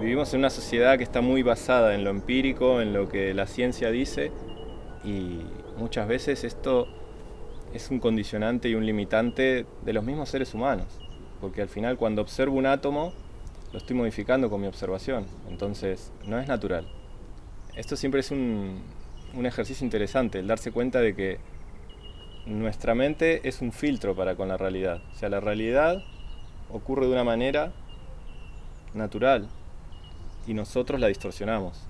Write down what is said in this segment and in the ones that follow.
Vivimos en una sociedad que está muy basada en lo empírico, en lo que la ciencia dice, y muchas veces esto es un condicionante y un limitante de los mismos seres humanos, porque al final cuando observo un átomo, lo estoy modificando con mi observación, entonces no es natural. Esto siempre es un, un ejercicio interesante, el darse cuenta de que nuestra mente es un filtro para con la realidad. O sea, la realidad ocurre de una manera natural y nosotros la distorsionamos.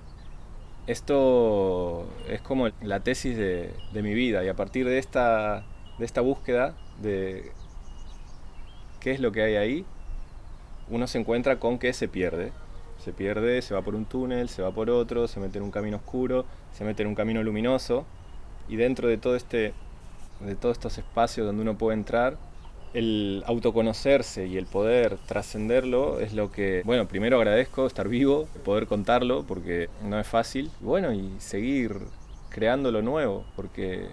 Esto es como la tesis de, de mi vida y a partir de esta, de esta búsqueda de qué es lo que hay ahí, uno se encuentra con que se pierde. Se pierde, se va por un túnel, se va por otro, se mete en un camino oscuro, se mete en un camino luminoso y dentro de todo este de todos estos espacios donde uno puede entrar, el autoconocerse y el poder trascenderlo es lo que, bueno, primero agradezco estar vivo, poder contarlo, porque no es fácil, bueno, y seguir creando lo nuevo, porque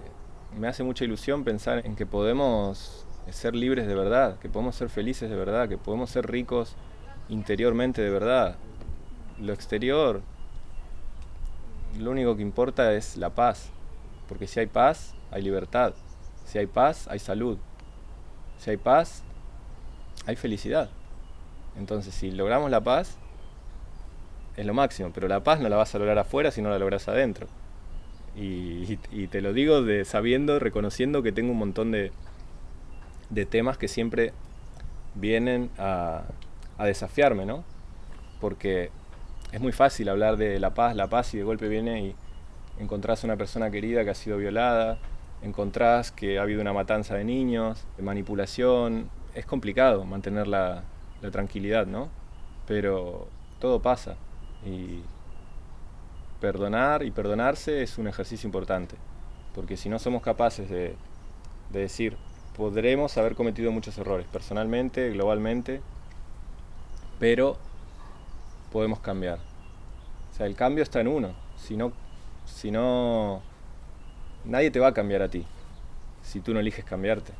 me hace mucha ilusión pensar en que podemos ser libres de verdad, que podemos ser felices de verdad, que podemos ser ricos interiormente de verdad. Lo exterior, lo único que importa es la paz, porque si hay paz, hay libertad. Si hay paz, hay salud. Si hay paz, hay felicidad. Entonces, si logramos la paz, es lo máximo, pero la paz no la vas a lograr afuera si no la logras adentro. Y, te lo digo de sabiendo, reconociendo que tengo un montón de, de temas que siempre vienen a, a desafiarme, ¿no? Porque es muy fácil hablar de la paz, la paz y de golpe viene y encontrás a una persona querida que ha sido violada, encontrás que ha habido una matanza de niños, de manipulación. Es complicado mantener la, tranquilidad, ¿no? Pero todo pasa y perdonar y perdonarse es un ejercicio importante, porque si no somos capaces de, de decir, podremos haber cometido muchos errores, personalmente, globalmente, pero podemos cambiar. O sea, el cambio está en uno. Si no, si no Nadie te va a cambiar a ti si tú no eliges cambiarte.